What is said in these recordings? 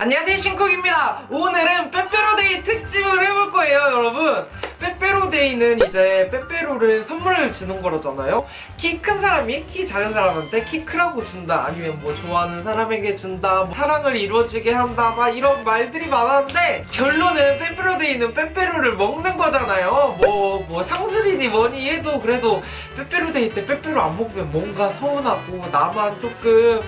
안녕하세요 신쿡입니다. 오늘은 빼빼로데이 특집을 해볼 거예요 여러분. 빼빼로데이는 이제 빼빼로를 선물을 주는 거라잖아요. 키 큰 사람이 키 작은 사람한테 키 크라고 준다 아니면 뭐 좋아하는 사람에게 준다 뭐 사랑을 이루어지게 한다 막 이런 말들이 많았는데 결론은 빼빼로데이는 빼빼로를 먹는 거잖아요. 뭐뭐 상술이니 뭐니 해도 그래도 빼빼로데이 때 빼빼로 안 먹으면 뭔가 서운하고 나만 조금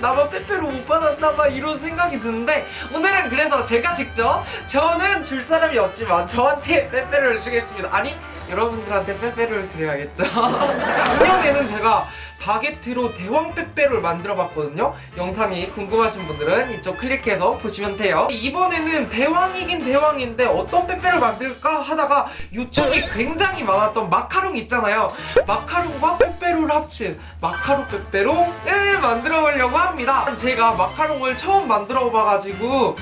나만 빼빼로 못 받았나 봐 이런 생각이 드는데 오늘은 그래서 제가 직접 저는 줄 사람이 없지만 저한테 빼빼로를 주겠습니다. 아니 여러분들한테 빼빼로를 드려야겠죠? 작년에는 제가 바게트로 대왕 빼빼로를 만들어 봤거든요. 영상이 궁금하신 분들은 이쪽 클릭해서 보시면 돼요. 이번에는 대왕이긴 대왕인데 어떤 빼빼로를 만들까 하다가 요청이 굉장히 많았던 마카롱 있잖아요. 마카롱과 빼빼로를 합친 마카롱 빼빼로를 만들어 보려고 합니다. 제가 마카롱을 처음 만들어 봐가지고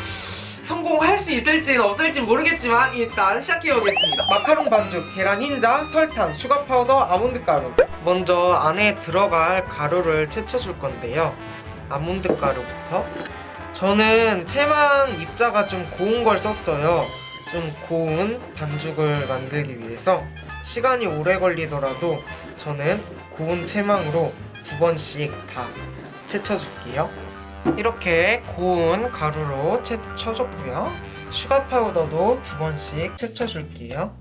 성공할 수 있을지는 없을지 모르겠지만 일단 시작해보겠습니다. 마카롱 반죽, 계란 흰자, 설탕, sugar powder, 아몬드 가루. 먼저 안에 들어갈 가루를 채쳐줄 건데요. 아몬드 가루부터. 저는 체만 입자가 좀 고운 걸 썼어요. 좀 고운 반죽을 만들기 위해서. 시간이 오래 걸리더라도 저는 고운 체망으로 두 번씩 다 채쳐줄게요 이렇게 고운 가루로 채쳐줬고요. 슈가 파우더도 두 번씩 채쳐줄게요.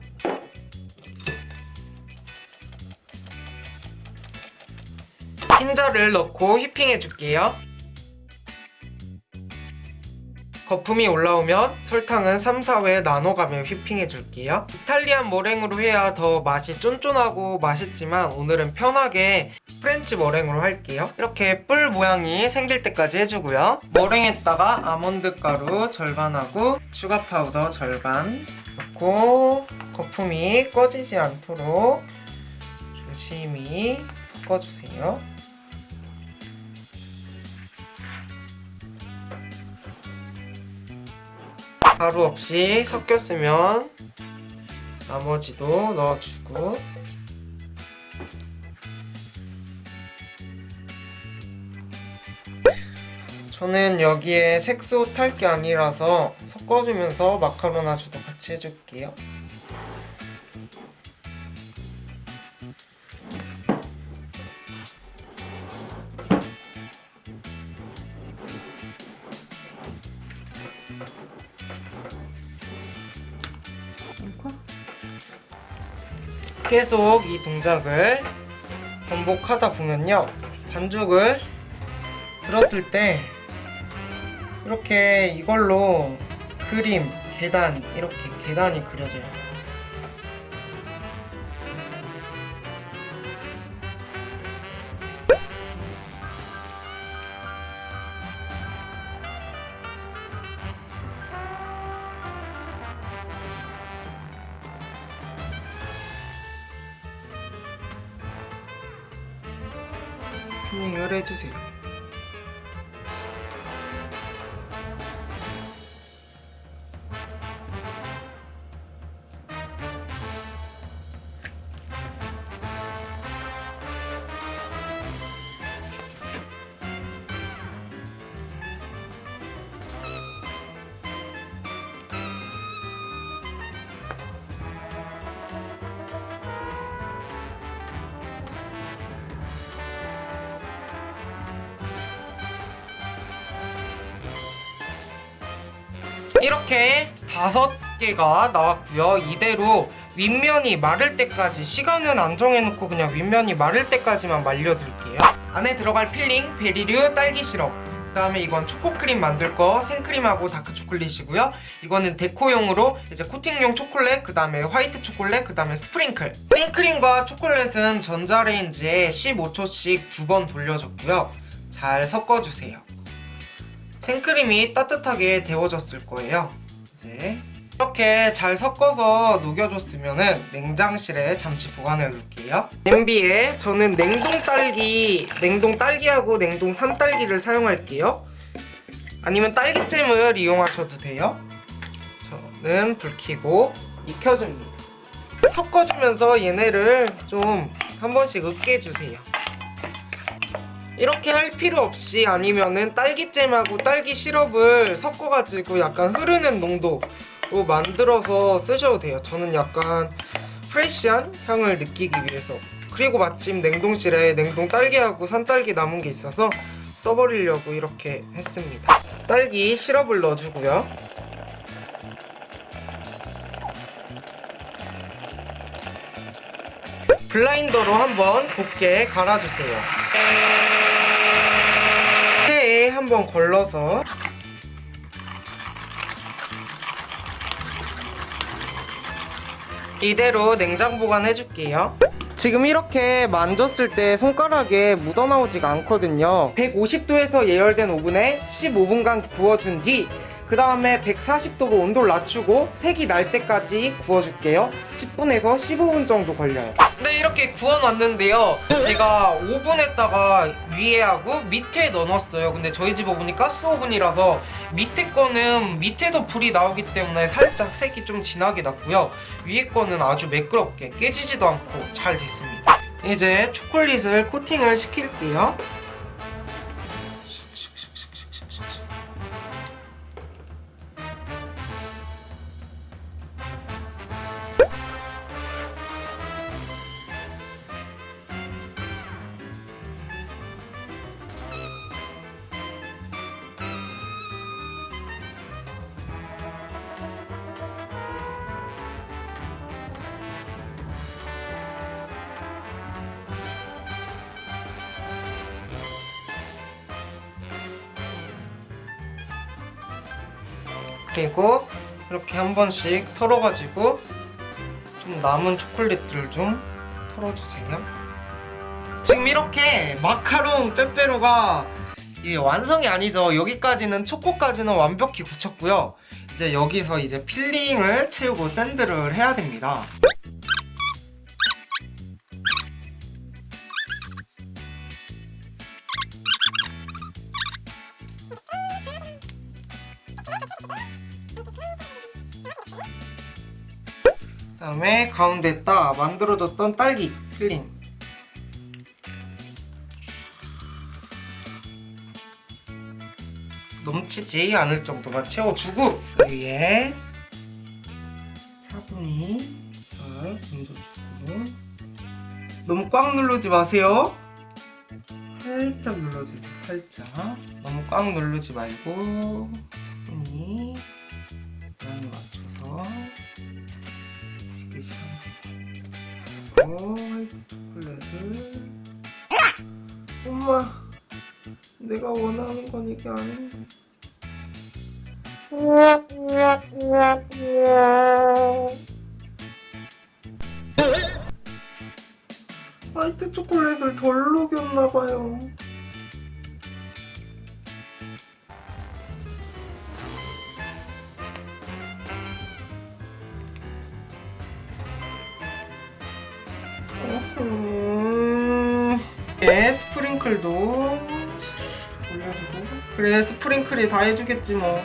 흰자를 넣고 whipping해줄게요. 거품이 올라오면 설탕은 3, 4회 나눠가며 whipping해줄게요. Italian 머랭으로 해야 더 맛이 쫀쫀하고 맛있지만 오늘은 편하게 French 머랭으로 할게요. 이렇게 뿔 모양이 생길 때까지 해주고요. 머랭에다가 아몬드 가루 절반하고 sugar powder 절반 넣고 거품이 꺼지지 않도록 조심히 섞어주세요. 가루 없이 섞였으면 나머지도 넣어주고 저는 여기에 색소 탈 게 아니라서 섞어주면서 마카로나 주도 같이 해줄게요. 계속 이 동작을 반복하다 보면요. 반죽을 들었을 때 이렇게 이걸로 그림, 계단 이렇게 계단이 그려져요. 튜닝을 해주세요 이렇게 다섯 개가 나왔고요. 이대로 윗면이 마를 때까지 시간은 안 정해놓고 그냥 윗면이 마를 때까지만 말려둘게요. 안에 들어갈 filling berry류 딸기 시럽. 그 다음에 이건 초코크림 만들 거 생크림하고 dark초콜릿이고요. 이거는 deco용으로 이제 코팅용 초콜릿 그 다음에 화이트 초콜릿 그 다음에 sprinkle. 생크림과 초콜릿은 전자레인지에 15초씩 두 번 돌려줬고요. 잘 섞어주세요 생크림이 따뜻하게 데워졌을 거예요. 이제 이렇게 잘 섞어서 녹여줬으면 냉장실에 잠시 보관해 둘게요. 냄비에 저는 냉동 딸기 냉동 딸기하고 냉동 산딸기를 사용할게요. 아니면 딸기잼을 이용하셔도 돼요. 저는 불 켜고 익혀줍니다. 섞어주면서 얘네를 좀 한 번씩 으깨주세요 이렇게 할 필요 없이 아니면은 딸기잼하고 딸기 시럽을 섞어가지고 약간 흐르는 농도로 만들어서 쓰셔도 돼요. 저는 약간 프레쉬한 향을 느끼기 위해서 그리고 마침 냉동실에 냉동 딸기하고 산딸기 남은 게 있어서 써버리려고 이렇게 했습니다. 딸기 시럽을 넣어주고요. 블라인더로 한번 곱게 갈아주세요. 한번 걸러서 이대로 냉장 보관해줄게요. 지금 이렇게 만졌을 때 손가락에 묻어나오지가 않거든요. 150도에서 예열된 오븐에 15분간 구워준 뒤 그 다음에 140도로 온도를 낮추고 색이 날 때까지 구워줄게요. 10분에서 15분 정도 걸려요. 네, 이렇게 구워놨는데요. 제가 오븐에다가 위에 하고 밑에 넣어놨어요. 근데 저희 집 오븐이 가스 오븐이라서 밑에 거는 밑에서 불이 나오기 때문에 살짝 색이 좀 진하게 났고요. 위에 거는 아주 매끄럽게 깨지지도 않고 잘 됐습니다. 이제 초콜릿을 코팅을 시킬게요. 그리고 이렇게 한 번씩 털어가지고 좀 남은 초콜릿들을 좀 털어주세요. 지금 이렇게 마카롱 빼빼로가 이게 완성이 아니죠. 여기까지는 초코까지는 완벽히 굳혔고요. 이제 여기서 이제 filling을 채우고 sand를 해야 됩니다. 다음에 가운데에다 만들어줬던 딸기 filling. 넘치지 않을 정도만 채워주고 그 위에 차분히 잘 얹어주고. 너무 꽉 누르지 마세요. 살짝 눌러주세요 살짝. 너무 꽉 누르지 말고 초콜릿을 엄마 내가 원하는 건 이게 아닌데 화이트 초콜릿을 덜 녹였나봐요 예, 스프링클도 올려주고. 그래 스프링클이 다 해주겠지 뭐.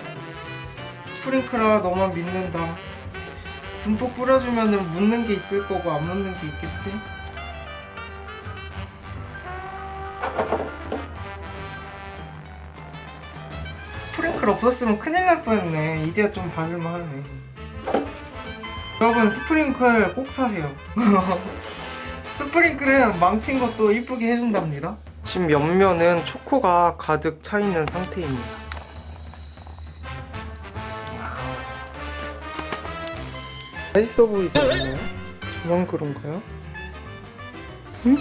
스프링클아 너만 믿는다. 듬뿍 뿌려주면은 묻는 게 있을 거고 안 묻는 게 있겠지? 스프링클 없었으면 큰일 날 뻔했네. 이제야 좀 바를만 하네. 여러분 스프링클 꼭 사세요 스프링클은 망친 것도 이쁘게 해준답니다. 지금 옆면은 초코가 가득 차 있는 상태입니다. 맛있어 보이지 않나요? 저만 그런가요? 음,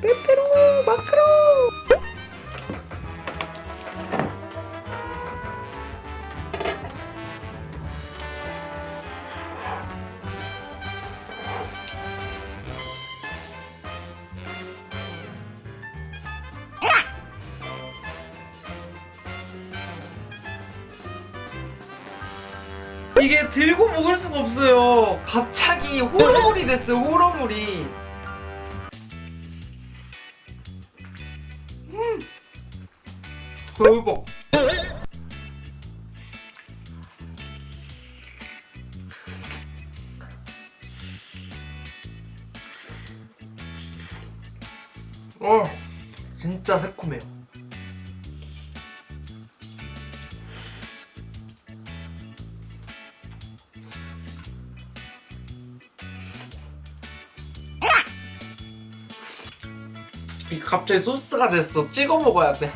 빼빼로 마크로 이게 들고 먹을 수가 없어요. 갑자기 호러물이 됐어요. 호러물이. 음. 대박. 어, 진짜 새콤해요. 갑자기 소스가 됐어. 찍어 먹어야 돼.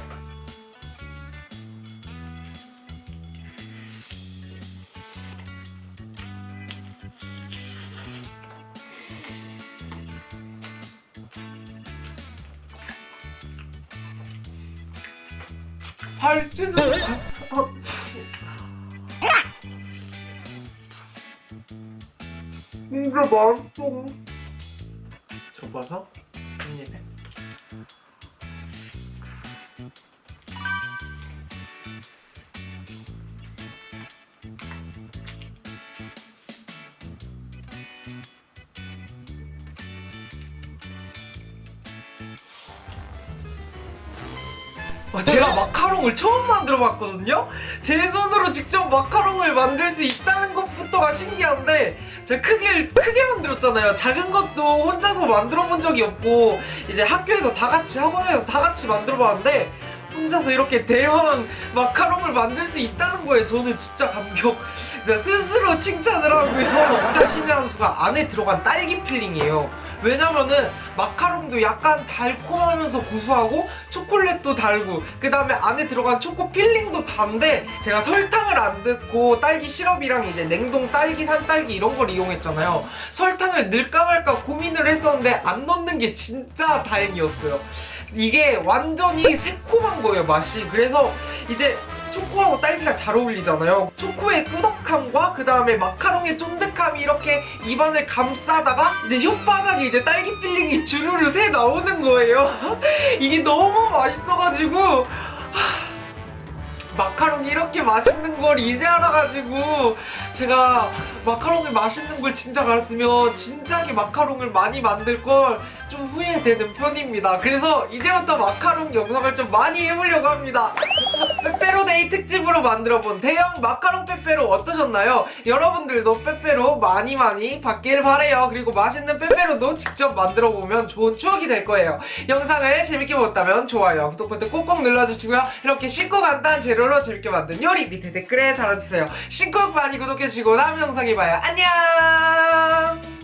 살찌는 거. 진짜 맛있어. 접어서 제가 마카롱을 처음 만들어 봤거든요? 제 손으로 직접 마카롱을 만들 수 있다는 것부터가 신기한데 제가 크게, 크게 만들었잖아요. 작은 것도 혼자서 만들어 본 적이 없고 이제 학교에서 다 같이 학원에서 다 같이 만들어 봤는데 혼자서 이렇게 대형 마카롱을 만들 수 있다는 거에 저는 진짜 감격 스스로 칭찬을 하고요. 신의 한 수가 안에 들어간 딸기 filling이에요. 왜냐면은 마카롱도 약간 달콤하면서 고소하고 초콜릿도 달고 그 다음에 안에 들어간 초코 filling도 단데 제가 설탕을 안 넣고 딸기 시럽이랑 이제 냉동 딸기 산딸기 이런 걸 이용했잖아요. 설탕을 넣을까 말까 고민을 했었는데 안 넣는 게 진짜 다행이었어요. 이게 완전히 새콤한 거예요 맛이. 그래서 이제 초코하고 딸기가 잘 어울리잖아요. 초코의 꾸덕함과 그 다음에 마카롱의 쫀득함이 이렇게 입안을 감싸다가 이제 혓바닥에 이제 딸기 filling이 주르르 새 나오는 거예요. 이게 너무 맛있어가지고 하, 마카롱이 이렇게 맛있는 걸 이제 알아가지고 제가 마카롱을 맛있는 걸 진짜 알았으면 진작에 마카롱을 많이 만들 걸 좀 후회되는 편입니다. 그래서 이제부터 마카롱 영상을 좀 많이 해보려고 합니다. 빼빼로데이 특집으로 만들어본 대형 마카롱 빼빼로 어떠셨나요? 여러분들도 빼빼로 많이 많이 받길 바래요. 그리고 맛있는 빼빼로도 직접 만들어보면 좋은 추억이 될 거예요. 영상을 재밌게 보셨다면 좋아요, 구독 버튼 꼭꼭 눌러주시고요. 이렇게 쉽고 간단한 재료로 재밌게 만든 요리 밑에 댓글에 달아주세요. 신곡 많이 구독해 주시고 다음 영상에 봐요. 안녕!